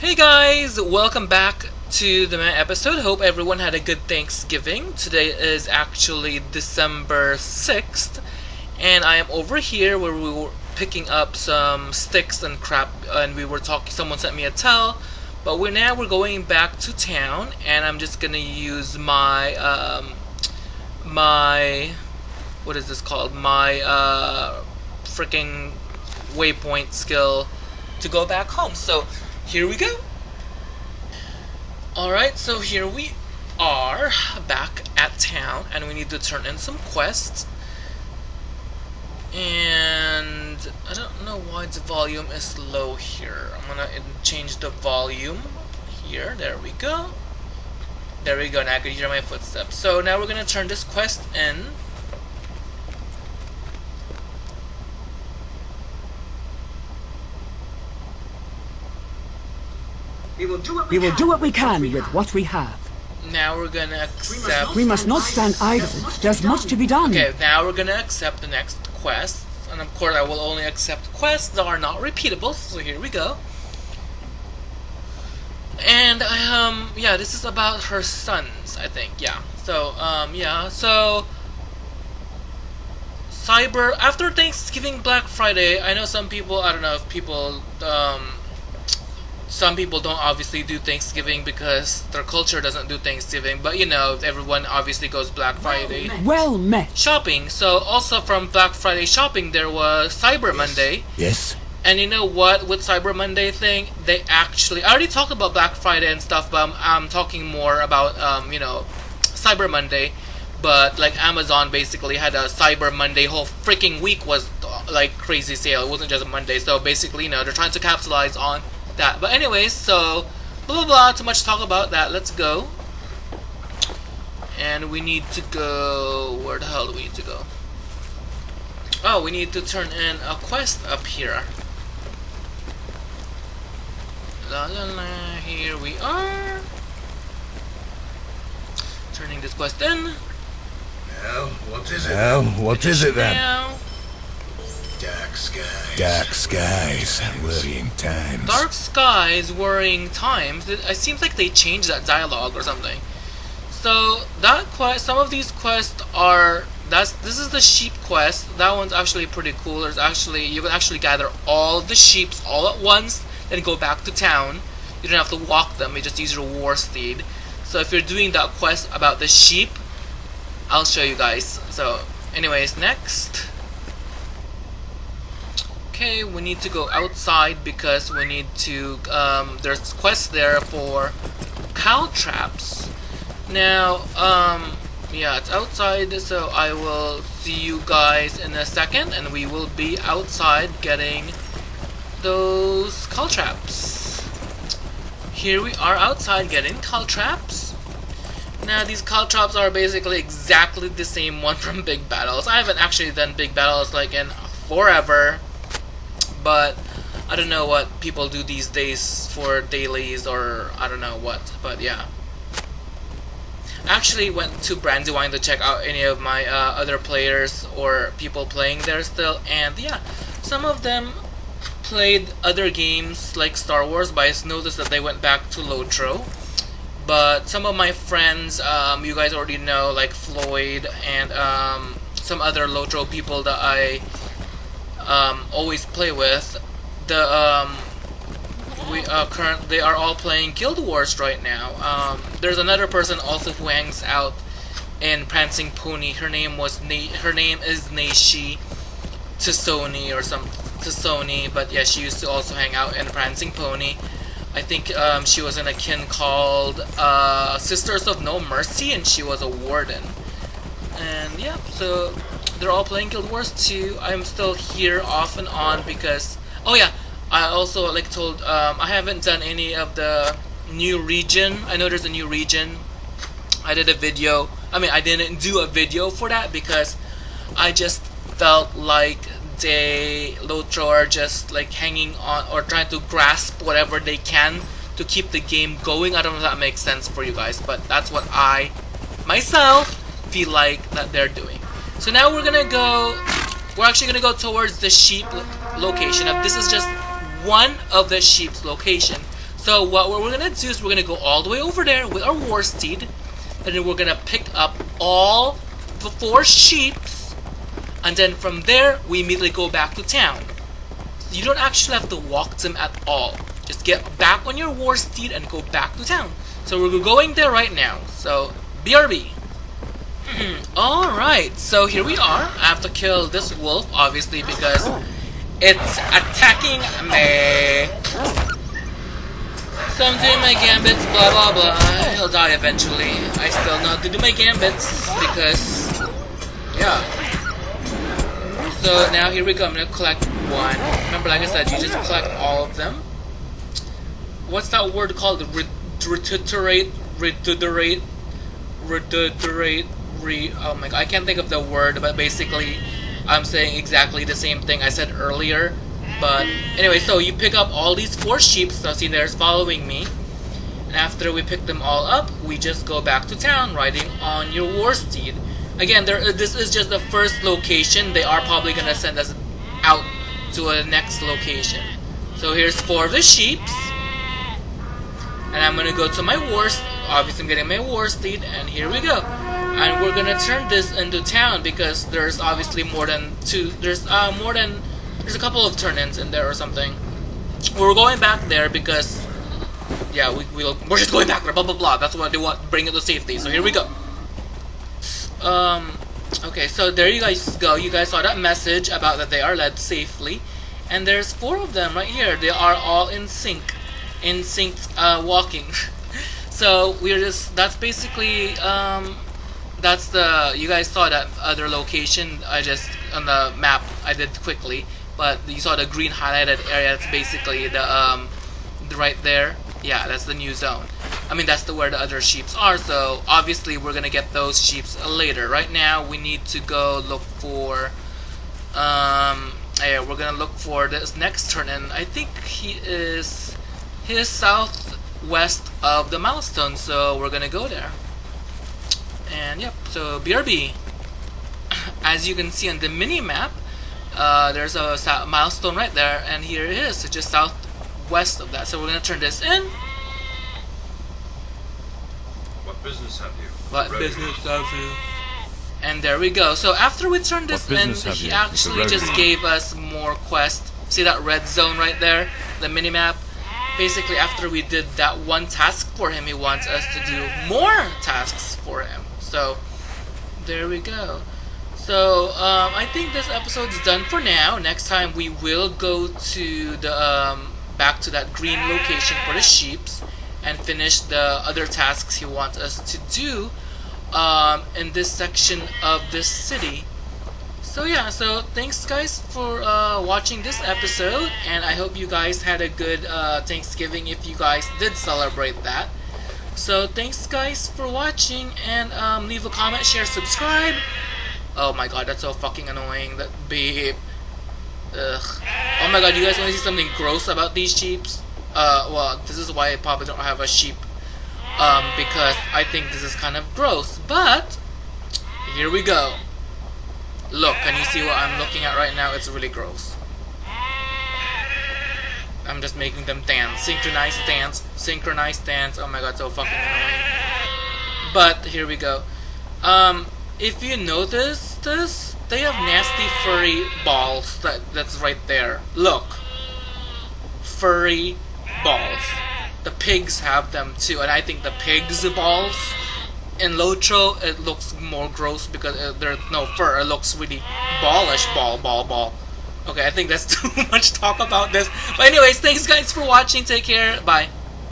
Hey guys, welcome back to the episode. Hope everyone had a good Thanksgiving. Today is actually December 6th, and I am over here where we were picking up some sticks and crap, and we were talking. Someone sent me a tell, but we're now we're going back to town, and I'm just gonna use my um, my what is this called? My uh, freaking waypoint skill to go back home. So here we go. Alright, so here we are back at town and we need to turn in some quests. And I don't know why the volume is low here. I'm gonna change the volume here. There we go. There we go. Now I can hear my footsteps. So now we're gonna turn this quest in. We will do what we, We will can. do what we can with what we have. Now we're gonna accept. We must not stand idle. There's much to be done. Okay, now we're gonna accept the next quest. And of course, I will only accept quests that are not repeatable, so here we go. And, um, yeah, this is about her sons, I think, yeah. So, um, yeah, so. Cyber, after Thanksgiving, Black Friday, I know some people, I don't know if people, um, some people don't obviously do Thanksgiving because their culture doesn't do Thanksgiving, but you know, everyone obviously goes Black Friday Well met. shopping. So also from Black Friday shopping, there was Cyber Monday. Yes. And you know what? With Cyber Monday thing, they actually I already talked about Black Friday and stuff, but I'm, I'm talking more about um, you know Cyber Monday. But like Amazon basically had a Cyber Monday whole freaking week was uh, like crazy sale. It wasn't just a Monday. So basically, you know, they're trying to capitalize on that. But anyways, so blah blah blah. Too much talk about that. Let's go. And we need to go. Where the hell do we need to go? Oh, we need to turn in a quest up here. La la la, here we are. Turning this quest in. Well, what is it? Well, what is it then? Now. Dark skies. Dark skies. Worrying times. Dark Skies, Worrying Times. It, it seems like they changed that dialogue or something. So that quest, some of these quests are. That's this is the sheep quest. That one's actually pretty cool. There's actually you can actually gather all the sheeps all at once, then go back to town. You don't have to walk them. You just use your war steed. So if you're doing that quest about the sheep, I'll show you guys. So, anyways, next. Okay, we need to go outside because we need to. Um, there's quests there for cow traps. Now, um, yeah, it's outside, so I will see you guys in a second, and we will be outside getting those cow traps. Here we are outside getting cow traps. Now these cow traps are basically exactly the same one from Big Battles. I haven't actually done Big Battles like in forever, but I don't know what people do these days for dailies or I don't know what, but yeah. I actually went to Brandywine to check out any of my uh, other players or people playing there still, and yeah, some of them played other games like Star Wars, but I noticed that they went back to Lotro. But some of my friends, um, you guys already know, like Floyd and um, some other Lotro people that I um, always play with, the um, we uh, current they are all playing Guild Wars right now. Um, there's another person also who hangs out in Prancing Pony. Her name was Na- her name is Naishi to Sony or some to Sony, but yeah, she used to also hang out in Prancing Pony. I think um, she was in a kin called uh, Sisters of No Mercy, and she was a warden. And yeah, so they're all playing Guild Wars 2. I'm still here off and on because oh yeah, I also like told um, I haven't done any of the new region. I know there's a new region. I did a video. I mean, I didn't do a video for that because I just felt like they Lotro are just like hanging on or trying to grasp whatever they can to keep the game going. I don't know if that makes sense for you guys, but that's what I myself feel like that they're doing. So now we're gonna go. We're actually gonna go towards the sheep lo- location. This is just one of the sheep's location. So So what we're gonna do is we're gonna go all the way over there with our war steed, and then we're gonna pick up all the four sheeps, and then from there we immediately go back to town. You don't actually have to walk them at all. Just get back on your war steed and go back to town. So we're going there right now. So BRB. Mm-hmm. Alright, so here we are. I have to kill this wolf, obviously, because it's attacking me. So I'm doing my gambits, blah blah blah. He'll die eventually. I still know to do my gambits because, yeah. So now here we go. I'm gonna collect one. Remember, like I said, you just collect all of them. What's that word called? Retuterate, retuterate, retuterate, re. Oh my god, I can't think of the word, but basically, I'm saying exactly the same thing I said earlier. But anyway, so you pick up all these four sheep. So see, there's following me. And after we pick them all up, we just go back to town riding on your war steed. Again, there. Uh, this is just the first location. They are probably gonna send us out to a next location. So here's four of the sheeps. And I'm gonna go to my war. Obviously, I'm getting my war steed, and here we go. And we're gonna turn this into town because there's obviously more than two. There's uh, more than there's a couple of turn-ins in there or something. We're going back there because yeah, we we'll, we're just going back there. Blah blah blah. That's what they want. Bring it to safety. So here we go. Um. Okay, so there you guys go. You guys saw that message about that they are led safely, and there's four of them right here. They are all in sync, in sync uh, walking. so we're just that's basically um that's the you guys saw that other location I just on the map I did quickly but you saw the green highlighted area that's basically the um the right there. Yeah that's the new zone. I mean that's the where the other sheeps are so obviously we're gonna get those sheeps later. Right now we need to go look for um yeah we're gonna look for this next turn and I think he is his southwest of the milestone so we're gonna go there and yep, so BRB. As you can see on the mini map, uh, there's a milestone right there, and here it is, so just southwest of that. So we're gonna turn this in. What business have you? What business have you? And there we go. So after we turn this in, he actually just gave us more quest. See that red zone right there? The mini map. Basically, after we did that one task for him, he wants us to do more tasks for him. So, there we go. So, um, I think this episode is done for now. Next time we will go to the, um, back to that green location for the sheeps and finish the other tasks he wants us to do, um, in this section of this city. So yeah, so thanks guys for uh, watching this episode, and I hope you guys had a good uh, Thanksgiving if you guys did celebrate that. So thanks guys for watching and um, leave a comment, share, subscribe. Oh my god, that's so fucking annoying. That beep. Ugh. Oh my god, you guys want to see something gross about these sheeps? Uh, well, this is why I probably don't have a sheep. Um, because I think this is kind of gross. But, here we go. Look, can you see what I'm looking at right now? It's really gross. I'm just making them dance. Synchronized dance. Synchronized dance. Oh my god, so fucking annoying. But, here we go. Um, if you notice this, they have nasty furry balls that that's right there. Look. Furry balls. The pigs have them too, and I think the pigs' balls in Lotro, it looks more gross because uh, there's no fur. It looks really ballish, ball, ball, ball. Okay, I think that's too much talk about this. But anyways, thanks guys for watching. Take care. Bye.